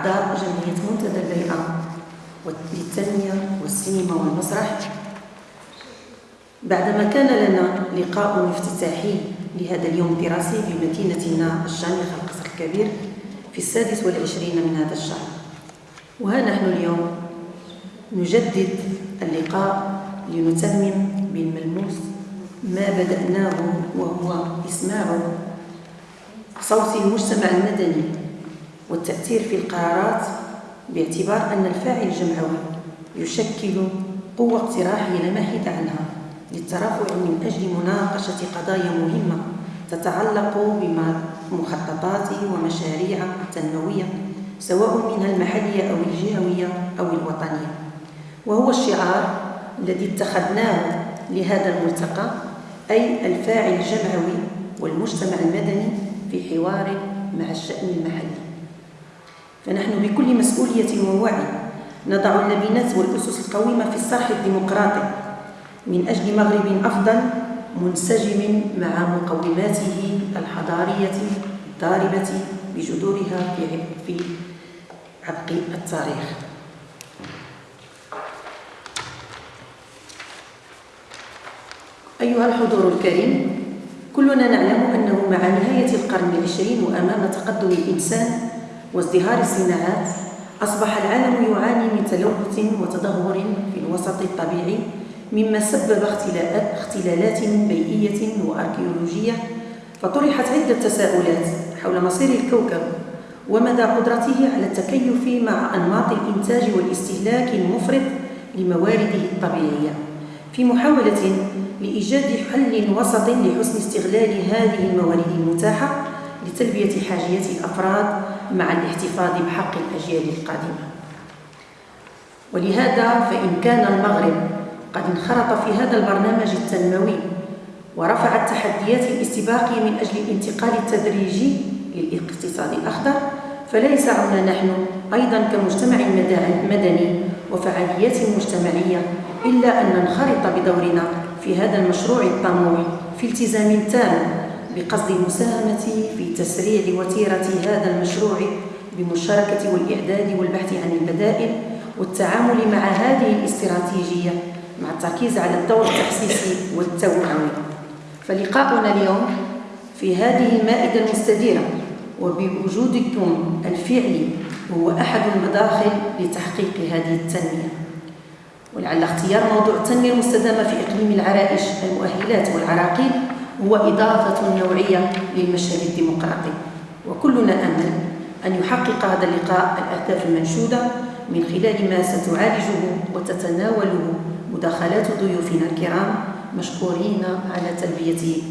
أعضاء جمعية منتدى البيئة للتنمية والسينما والمسرح. بعدما كان لنا لقاء افتتاحي لهذا اليوم الدراسي بمدينتنا الشامخة القصر الكبير في السادس والعشرين من هذا الشهر. وها نحن اليوم نجدد اللقاء لنتمم بالملموس ما بدأناه وهو إسماع صوت المجتمع المدني. والتأثير في القرارات باعتبار أن الفاعل الجمعوي يشكل قوة اقتراحية لا محيد عنها للترافع من أجل مناقشة قضايا مهمة تتعلق بمخططات ومشاريع تنموية سواء منها المحلية أو الجهوية أو الوطنية. وهو الشعار الذي اتخذناه لهذا الملتقى أي الفاعل الجمعوي والمجتمع المدني في حوار مع الشأن المحلي. فنحن بكل مسؤولية ووعي نضع اللبنات والأسس القويمة في الصرح الديمقراطي. من أجل مغرب أفضل منسجم مع مقوماته الحضارية الضاربة بجذورها في عبق التاريخ. أيها الحضور الكريم كلنا نعلم أنه مع نهاية القرن العشرين وأمام تقدم الإنسان وازدهار الصناعات أصبح العالم يعاني من تلوث وتدهور في الوسط الطبيعي مما سبب اختلالات بيئية وأركيولوجية. فطرحت عدة تساؤلات حول مصير الكوكب ومدى قدرته على التكيف مع أنماط الإنتاج والاستهلاك المفرط لموارده الطبيعية. في محاولة لإيجاد حل وسط لحسن استغلال هذه الموارد المتاحة لتلبية حاجيات الأفراد مع الاحتفاظ بحق الأجيال القادمة. ولهذا فإن كان المغرب قد انخرط في هذا البرنامج التنموي ورفع التحديات الاستباقية من أجل الانتقال التدريجي للاقتصاد الأخضر فليس عنا نحن أيضا كمجتمع مدني وفعاليات مجتمعية إلا أن ننخرط بدورنا في هذا المشروع الطموح في التزام تام بقصد المساهمة في تسريع وتيرة هذا المشروع بالمشاركة والإعداد والبحث عن البدائل والتعامل مع هذه الاستراتيجية مع التركيز على الدور التحسيسي والتوعوي. فلقاؤنا اليوم في هذه المائدة المستديرة وبوجودكم الفعلي هو أحد المداخل لتحقيق هذه التنمية. ولعل اختيار موضوع التنمية المستدامة في إقليم العرائش المؤهلات والعراقيل هو إضافة نوعية للمشهد الديمقراطي. وكلنا أمل أن يحقق هذا اللقاء الأهداف المنشودة من خلال ما ستعالجه وتتناوله مداخلات ضيوفنا الكرام مشكورين على تلبية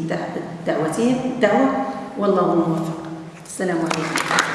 دعوتهم. الدعوة والله الموفق السلام عليكم.